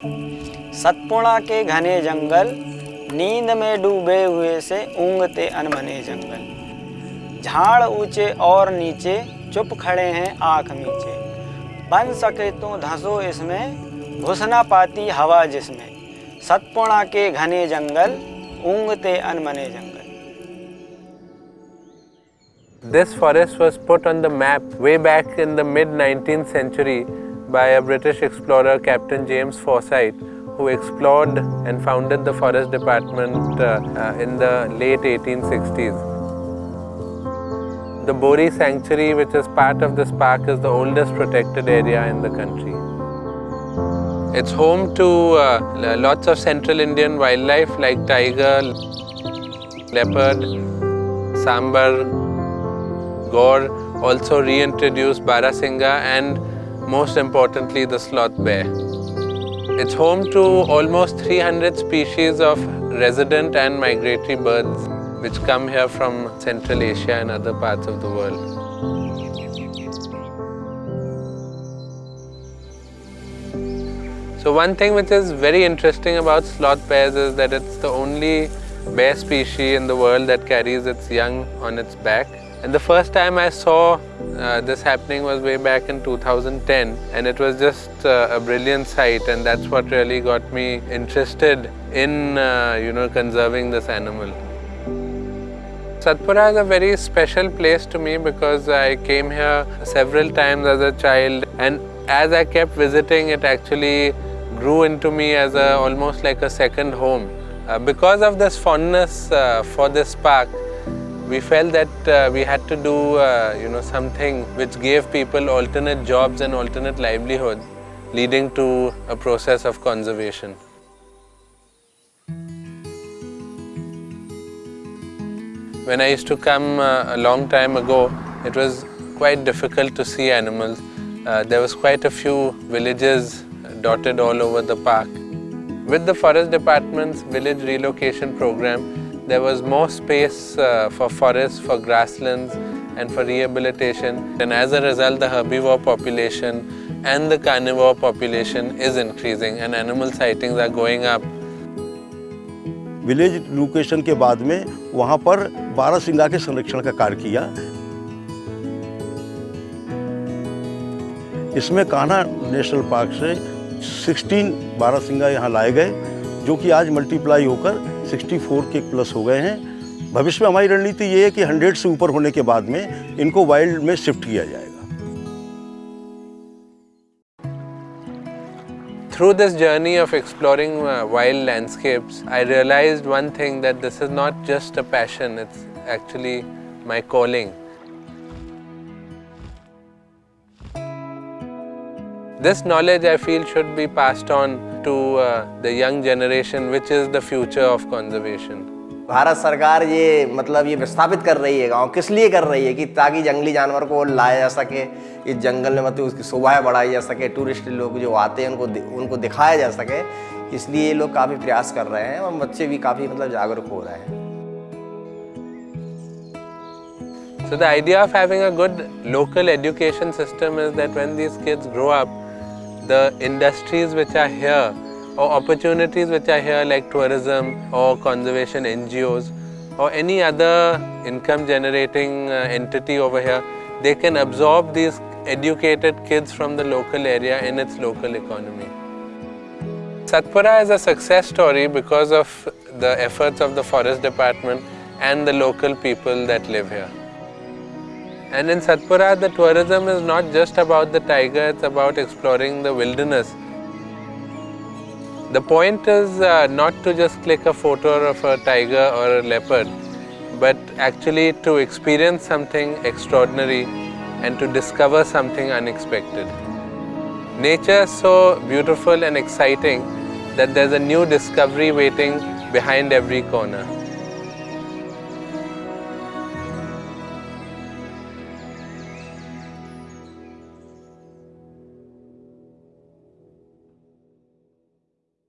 सतपुड़ा के घने जंगल, नींद में डूबे हुए से ऊँगते अनमने जंगल। झाड़ ऊँचे और नीचे, चुप खड़े हैं आँख मीचे बन सके तो धंसो इसमें, घुस ना पाती हवा जिसमें। सतपुड़ा के घने जंगल, ऊँगते अनमने जंगल। This forest was put on the map way back in the mid 19th century by a British explorer, Captain James Forsyth, who explored and founded the forest department uh, uh, in the late 1860s. The Bori Sanctuary, which is part of this park, is the oldest protected area in the country. It's home to uh, lots of central Indian wildlife like tiger, leopard, sambar, Gaur also reintroduced Barasingha and most importantly the sloth bear. It's home to almost 300 species of resident and migratory birds which come here from Central Asia and other parts of the world. So one thing which is very interesting about sloth bears is that it's the only bear species in the world that carries its young on its back. And the first time I saw uh, this happening was way back in 2010 and it was just uh, a brilliant sight and that's what really got me interested in uh, you know conserving this animal. Satpura is a very special place to me because I came here several times as a child and as I kept visiting it actually grew into me as a almost like a second home. Uh, because of this fondness uh, for this park, we felt that uh, we had to do uh, you know something which gave people alternate jobs and alternate livelihood leading to a process of conservation. When I used to come uh, a long time ago, it was quite difficult to see animals. Uh, there was quite a few villages dotted all over the park. With the Forest Department's village relocation program, there was more space uh, for forests, for grasslands and for rehabilitation. And as a result, the herbivore population and the carnivore population is increasing and animal sightings are going up. Village location के बाद में वहाँ पर बारह सिंगा के संरक्षण का कार्य किया इसमें कान्हा नेशनल पार्क से 16 बारह सिंगा यहाँ लाए गए जो कि आज मल्टीप्लाई होकर 64 के प्लस हो गए हैं। भविष्य में हमारी रणनीति ये है कि 100 से ऊपर होने के बाद में इनको वाइल्ड में शिफ्ट किया जाएगा। Through this journey of exploring wild landscapes I realize one thing that this is not just a passion it's actually my calling This knowledge, I feel, should be passed on to uh, the young generation which is the future of conservation. Bharat सरकार ये मतलब ये विस्थापित कर रही है गाँव किस लिए कर रही है कि ताकि जंगली जानवर को लाया जा सके इस जंगल में मतलब उसकी शोभा बढ़ाई जा सके टूरिस्ट लोग जो आते हैं उनको उनको दिखाया जा सके इसलिए ये लोग काफ़ी प्रयास कर रहे हैं और बच्चे भी काफ़ी मतलब जागरूक हो रहे हैं So the idea of having a good local education system is that when these kids grow up, the industries which are here or opportunities which are here like tourism or conservation NGOs or any other income generating uh, entity over here, they can absorb these educated kids from the local area in its local economy. Satpura is a success story because of the efforts of the forest department and the local people that live here. And in Satpura, the tourism is not just about the tiger, it's about exploring the wilderness. The point is uh, not to just click a photo of a tiger or a leopard, but actually to experience something extraordinary and to discover something unexpected. Nature is so beautiful and exciting that there's a new discovery waiting behind every corner.